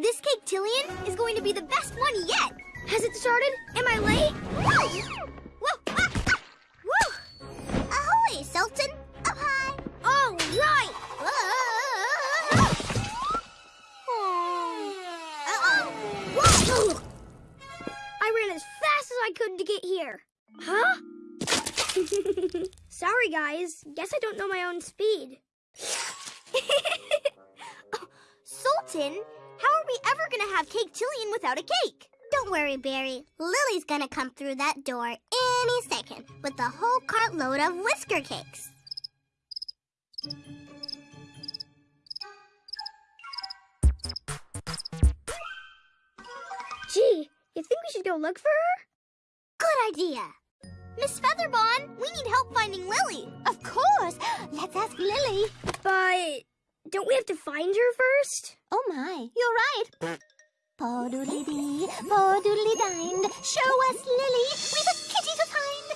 This cake Tillian, is going to be the best one yet. Has it started? Am I late? Whoa! Ah, ah. Woo! Ahoy, Sultan! Up high! All right! Whoa! I ran as fast as I could to get here. Huh? Sorry, guys. Guess I don't know my own speed. Oh, Sultan, how are we ever gonna have Cake Tillian without a cake? Don't worry, Berry. Lily's gonna come through that door any second with a whole cartload of whisker cakes. Gee, you think we should go look for her? Good idea. Miss Featherbon, we need help finding Lily. Of course. Let's ask Lily. But don't we have to find her first? Oh my, you're right. Paw doodly dee, paw doodly dined. Show us Lily. We've a kitty to find.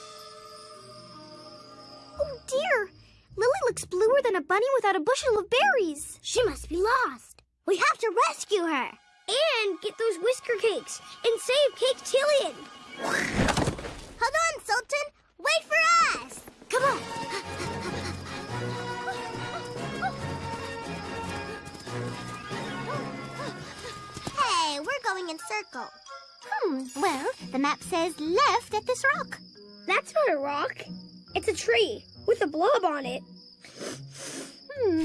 Oh dear, Lily looks bluer than a bunny without a bushel of berries. She must be lost. We have to rescue her. And get those whisker cakes and save Cake Tillian. Hold on, Sultan. Wait for us. Come on. Going in circle. Hmm, well, the map says left at this rock. That's not a rock. It's a tree with a blob on it. Hmm.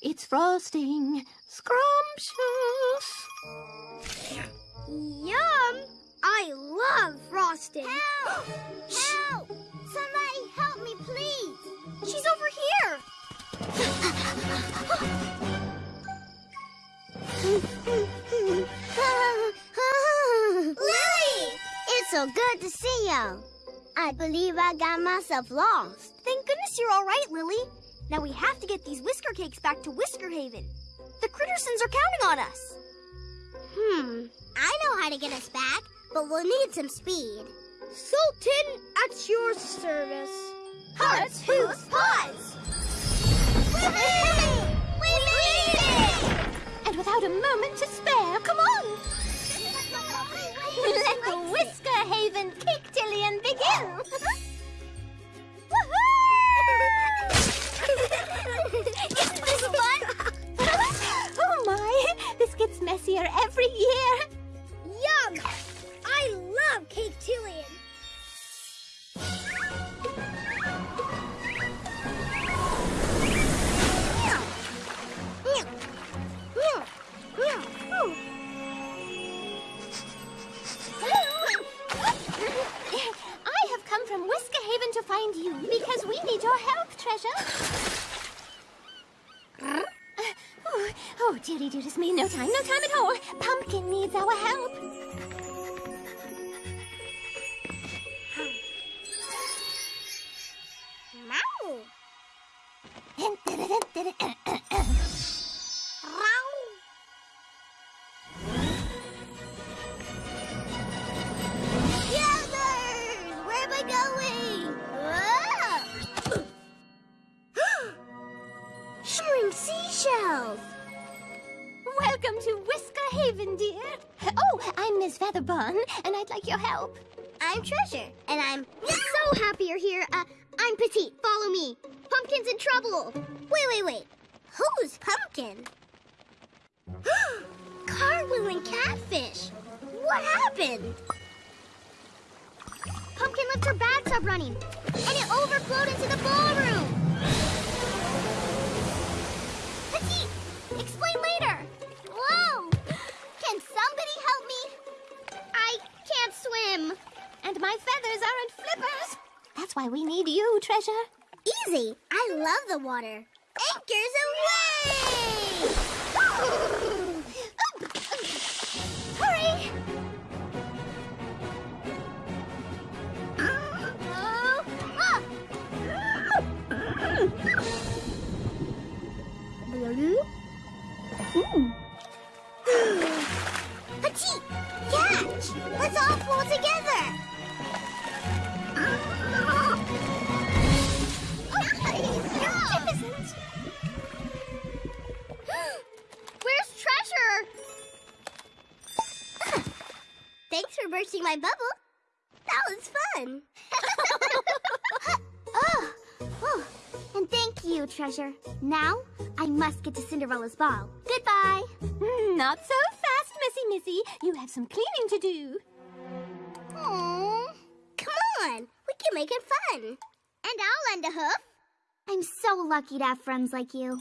it's frosting. Scrumptious. Yum! I love frosting. Help! Help! Somebody help me, please. She's over here. Lily! It's so good to see you. I believe I got myself lost. Thank goodness you're all right, Lily. Now we have to get these whisker cakes back to Whisker Haven. The Crittersons are counting on us. Hmm, I know how to get us back, but we'll need some speed. Sultan, at your service. Hearts, hooves, paws! Moment to spare, come from Whisker Haven to find you because we need your help, Treasure. oh, oh, dearie dearest me, no time, no time at all. Pumpkin needs our help. Welcome to Whisker Haven, dear. Oh, I'm Miss Featherbon, and I'd like your help. I'm Treasure, and I'm So happy you're here. Uh, I'm Petite. Follow me. Pumpkin's in trouble. Wait, wait, wait. Who's Pumpkin? Cartwheeling catfish. What happened? Pumpkin left her bathtub running, and it overflowed into the ballroom. Swim. And my feathers aren't flippers. That's why we need you, Treasure. Easy. I love the water. Anchors for bursting my bubble. That was fun. Oh, oh, and thank you, Treasure. Now, I must get to Cinderella's ball. Goodbye. Hmm, not so fast, Missy Missy. You have some cleaning to do. Aww. Come on, we can make it fun. And I'll lend a hoof. I'm so lucky to have friends like you.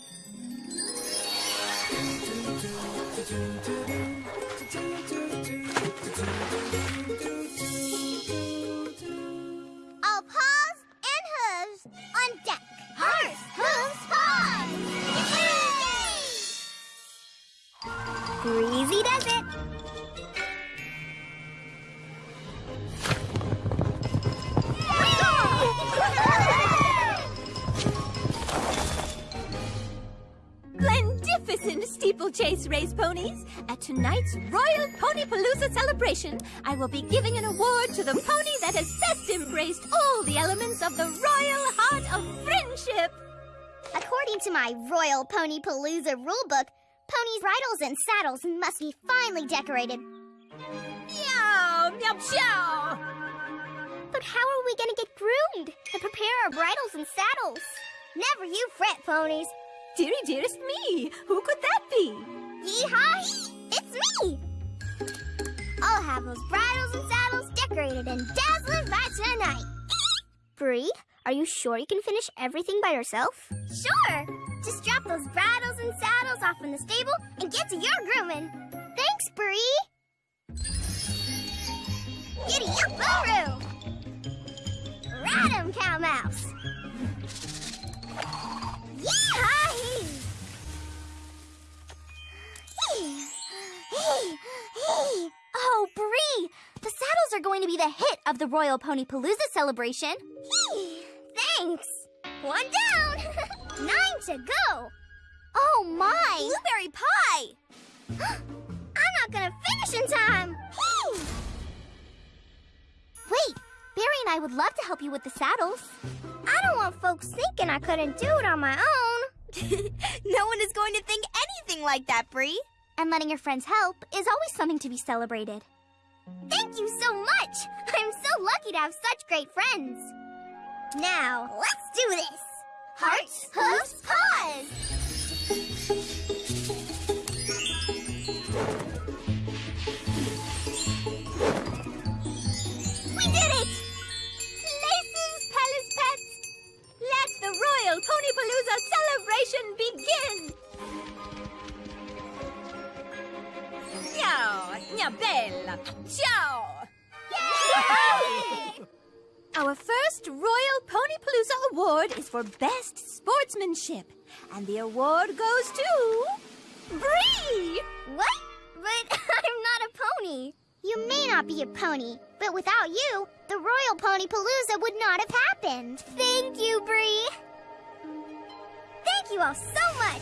On deck. Horse, hooves, paws. Breezy does it. Glendificent steeplechase race ponies. At tonight's Royal Ponypalooza celebration, I will be giving an award to the pony that has best embraced all the elements of the royal of friendship. According to my Royal Pony Palooza rulebook, ponies' bridles and saddles must be finely decorated. Meow, meow, meow. But how are we gonna get groomed and prepare our bridles and saddles? Never you fret, ponies. Dearie, dearest me, who could that be? Yeehaw! It's me! I'll have those bridles and saddles decorated and dazzling by tonight. Bree, are you sure you can finish everything by yourself? Sure! Just drop those bridles and saddles off in the stable and get to your grooming. Thanks, Bree! Giddy up, Boo! Ride 'em, Cow Mouse! Yeehaw! Oh, Bree! The saddles are going to be the hit of the Royal Pony Palooza celebration. Thanks! One down! Nine to go! Oh, my! Blueberry pie! I'm not gonna finish in time! Wait, Berry and I would love to help you with the saddles. I don't want folks thinking I couldn't do it on my own. No one is going to think anything like that, Bree. And letting your friends help is always something to be celebrated. Thank you so much! I'm so lucky to have such great friends. Now, let's do this! Hearts, hooves, paws! We did it! Laces, Palace Pets, let the Royal Ponypalooza celebration begin! Meow, meow, bella, ciao! Yay! Our first Royal Ponypalooza award is for Best Sportsmanship. And the award goes to... Bree! What? But I'm not a pony. You may not be a pony, but without you, the Royal Pony Palooza would not have happened. Thank you, Bree. Thank you all so much.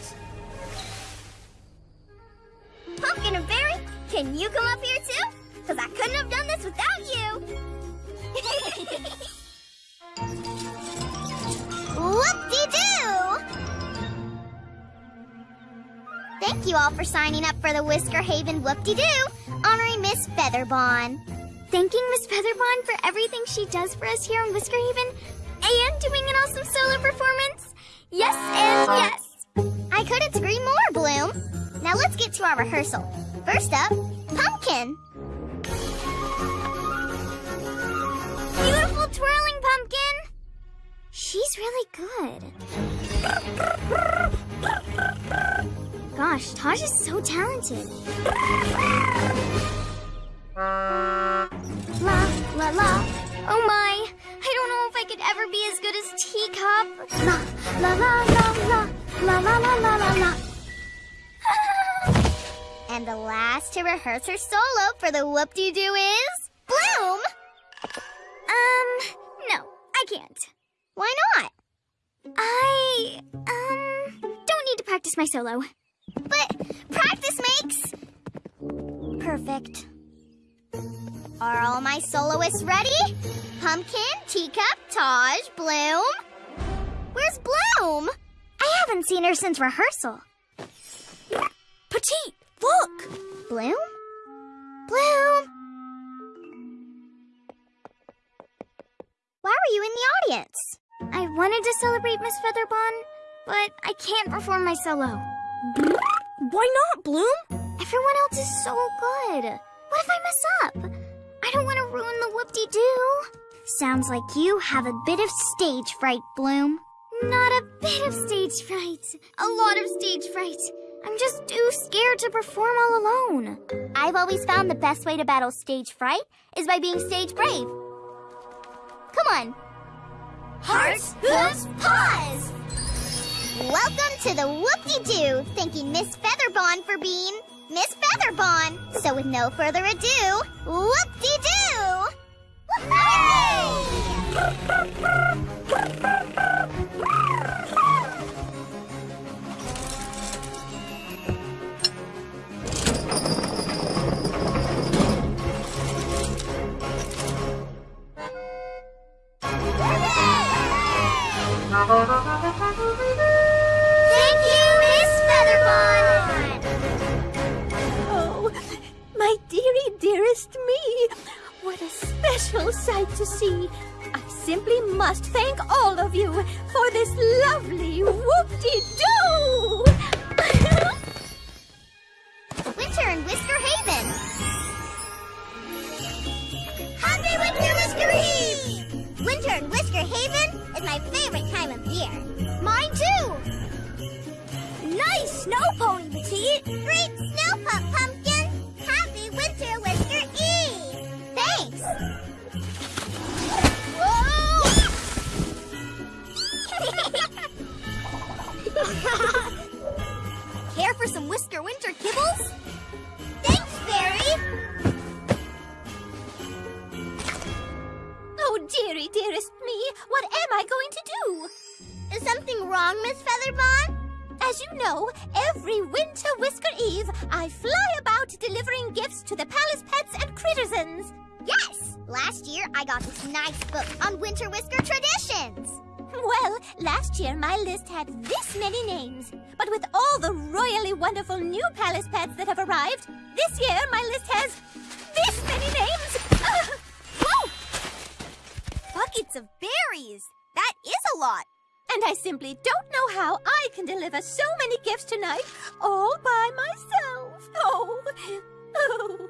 Pumpkin and Berry, can you come up here too? Because I couldn't have done this without you. Whoop-de-doo! Thank you all for signing up for the Whisker Haven Whoop-de-Doo, honoring Miss Featherbon. Thanking Miss Featherbon for everything she does for us here in Whisker Haven and doing an awesome solo performance. Yes and yes. I couldn't agree more, Bloom. Now let's get to our rehearsal. First up, Pumpkin. Beautiful twirling pumpkin. She's really good. Gosh, Taj is so talented. La, la, la. Oh my. I don't know if I could ever be as good as Teacup. La, la, la, la, la, la, la, la, la, la, la. And the last to rehearse her solo for the Whoop-de-Doo is Bloom. Um, no, I can't. Why not? I, um, don't need to practice my solo. But practice makes perfect. Are all my soloists ready? Pumpkin, Teacup, Taj, Bloom. Where's Bloom? I haven't seen her since rehearsal. Petite, look! Bloom? Bloom? Were you in the audience? I wanted to celebrate Miss Featherbon, but I can't perform my solo. Why not, Bloom? Everyone else is so good. What if I mess up? I don't want to ruin the whoop-de-doo. Sounds like you have a bit of stage fright, Bloom. Not a bit of stage fright. A lot of stage fright. I'm just too scared to perform all alone. I've always found the best way to battle stage fright is by being stage brave. Come on. Hearts, hooves, paws! Welcome to the Whoop-de-Doo, thanking Miss Featherbon for being Miss Featherbon. So with no further ado, Whoop-de-Doo! Thank you, Miss Featherbon! Oh, my dearie, dearest me. What a special sight to see. I simply must thank all of you for this lovely whoop-de-doo. Winter and Whisker Haven. My favorite time of year. Mine too! Nice snow pony, Petite! Great snow pup, Pumpkin! Happy Winter Whisker Eve! Thanks! Care for some Whisker Winter kibbles? Thanks, Fairy! Oh, dearie, dearest I going to do? Is something wrong, Miss Featherbon? As you know, every winter Whisker Eve, I fly about delivering gifts to the palace pets and crittersons. Yes! Last year, I got this nice book on winter whisker traditions. Well, last year my list had this many names. But with all the royally wonderful new palace pets that have arrived, this year my list has this many names. Whoa! Buckets of berries. That is a lot. And I simply don't know how I can deliver so many gifts tonight all by myself. Oh, oh.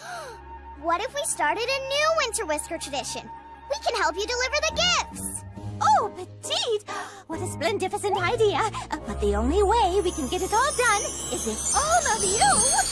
What if we started a new winter whisker tradition? We can help you deliver the gifts. Oh, Petite! What a splendificent idea! Uh, but the only way we can get it all done is if all of you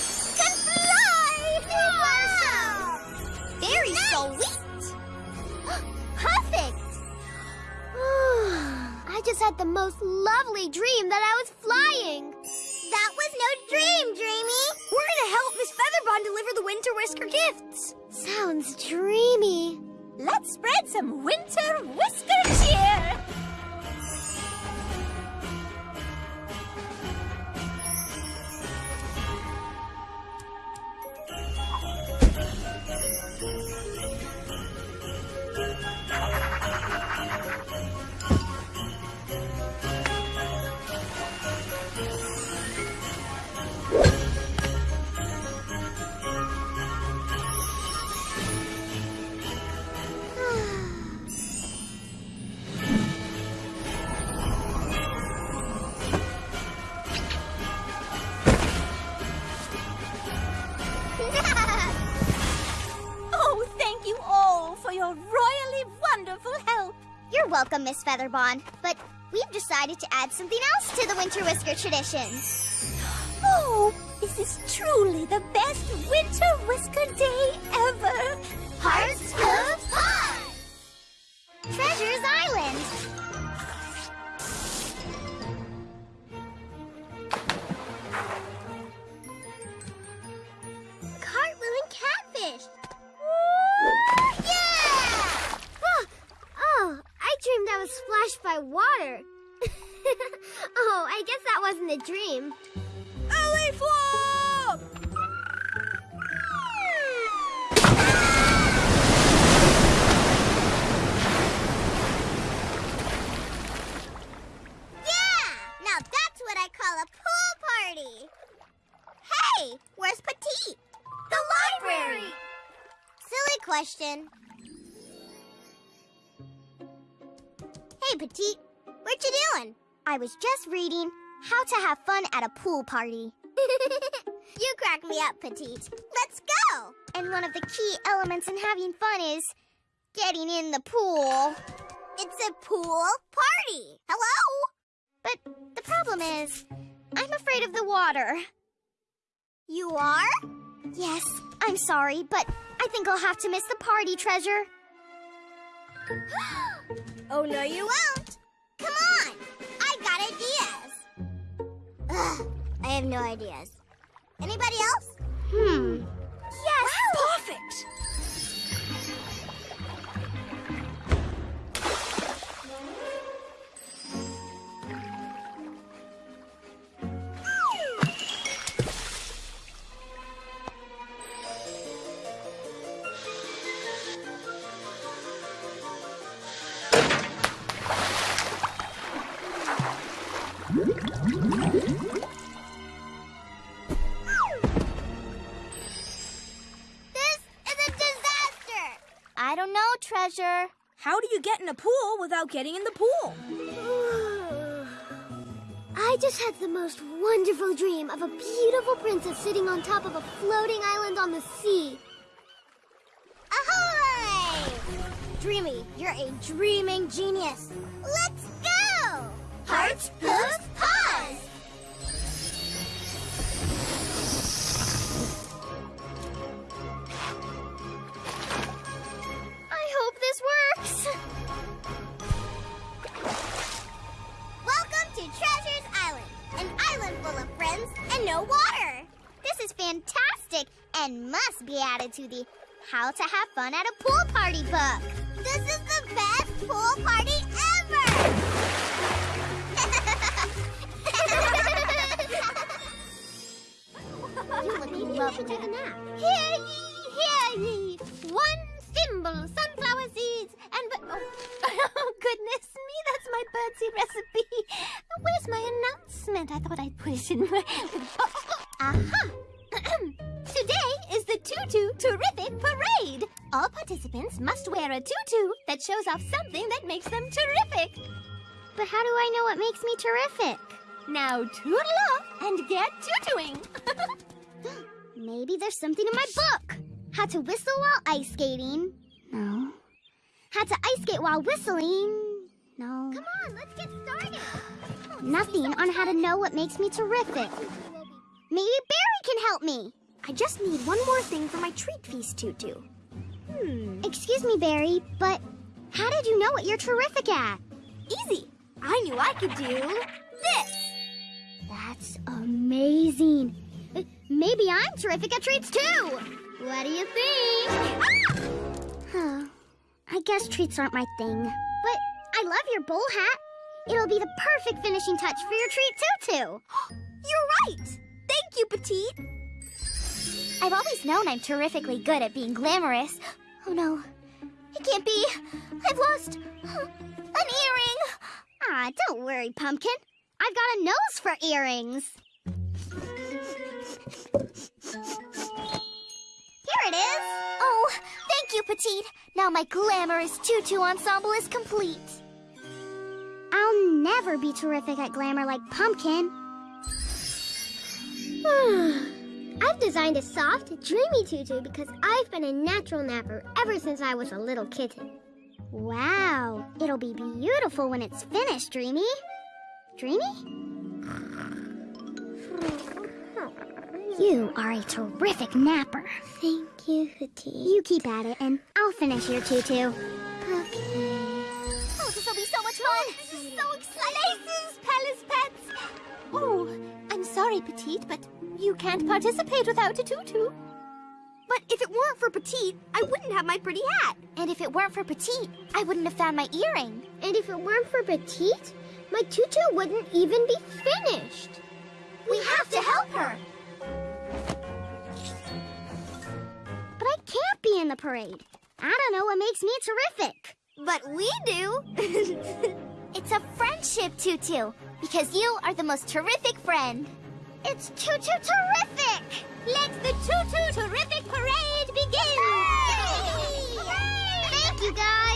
I just had the most lovely dream that I was flying. That was no dream, Dreamy. We're gonna help Miss Featherbon deliver the Winter Whisker gifts. Sounds dreamy. let's spread some winter whisker cheer! Miss Featherbon. But we've decided to add something else to the winter whisker tradition. Oh, this is truly the best winter whisker day ever. Hearts, wasn't a dream. Ellie Flop! Yeah! Now that's what I call a pool party. Hey, where's Petite? The library. Silly question. Hey, Petite. What you doing? I was just reading How to Have Fun at a Pool Party. you crack me up, Petite. Let's go! And one of the key elements in having fun is getting in the pool. It's a pool party. Hello? But the problem is, I'm afraid of the water. You are? Yes, I'm sorry, but I think I'll have to miss the party, Treasure. oh, no, you won't. Come on. I have no ideas. Anybody else? Hmm. Yes. Perfect! Treasure. How do you get in a pool without getting in the pool? I just had the most wonderful dream of a beautiful princess sitting on top of a floating island on the sea. Ahoy! Dreamy, you're a dreaming genius. Let's go! Hearts, hooves, and no water. This is fantastic and must be added to the How to Have Fun at a Pool Party book. This is the best pool party ever! you look lovely. Take a nap. Hear ye, hear ye. One thimble sunflower seeds and. Oh, oh, goodness me, that's my birdseed recipe. Where's my announcement? I thought I'd put it in my. Aha! Today is the Tutu Terrific Parade. All participants must wear a tutu that shows off something that makes them terrific. But how do I know what makes me terrific? Now toodle off and get tutuing. Maybe there's something in my book. How to whistle while ice skating. No. How to ice skate while whistling. No. Come on, let's get started. Nothing on how to know what makes me terrific. Maybe Berry can help me. I just need one more thing for my treat feast tutu. Hmm. Excuse me, Berry, but how did you know what you're terrific at? Easy. I knew I could do this. That's amazing. Uh, Maybe I'm terrific at treats too. What do you think? Huh. I guess treats aren't my thing. But I love your bowl hat. It'll be the perfect finishing touch for your treat tutu. You're right. Thank you, Petite. I've always known I'm terrifically good at being glamorous. Oh no, it can't be. I've lost an earring. Ah, don't worry, Pumpkin. I've got a nose for earrings. Here it is. Oh, you, Petite. Now my glamorous tutu ensemble is complete. I'll never be terrific at glamour like Pumpkin. I've designed a soft, dreamy tutu because I've been a natural napper ever since I was a little kitten. Wow, it'll be beautiful when it's finished, Dreamy. Dreamy? You are a terrific napper. Thank you, Petite. You keep at it, and I'll finish your tutu. Okay. Oh, this will be so much fun! Oh, this is so exciting! Places, palace pets! Oh, I'm sorry, Petite, but you can't participate without a tutu. But if it weren't for Petite, I wouldn't have my pretty hat. And if it weren't for Petite, I wouldn't have found my earring. And if it weren't for Petite, my tutu wouldn't even be finished. We have to help her. But I can't be in the parade. I don't know what makes me terrific. But we do. It's a friendship tutu, because you are the most terrific friend. It's tutu terrific! Let the Tutu Terrific Parade begin! Thank you, guys.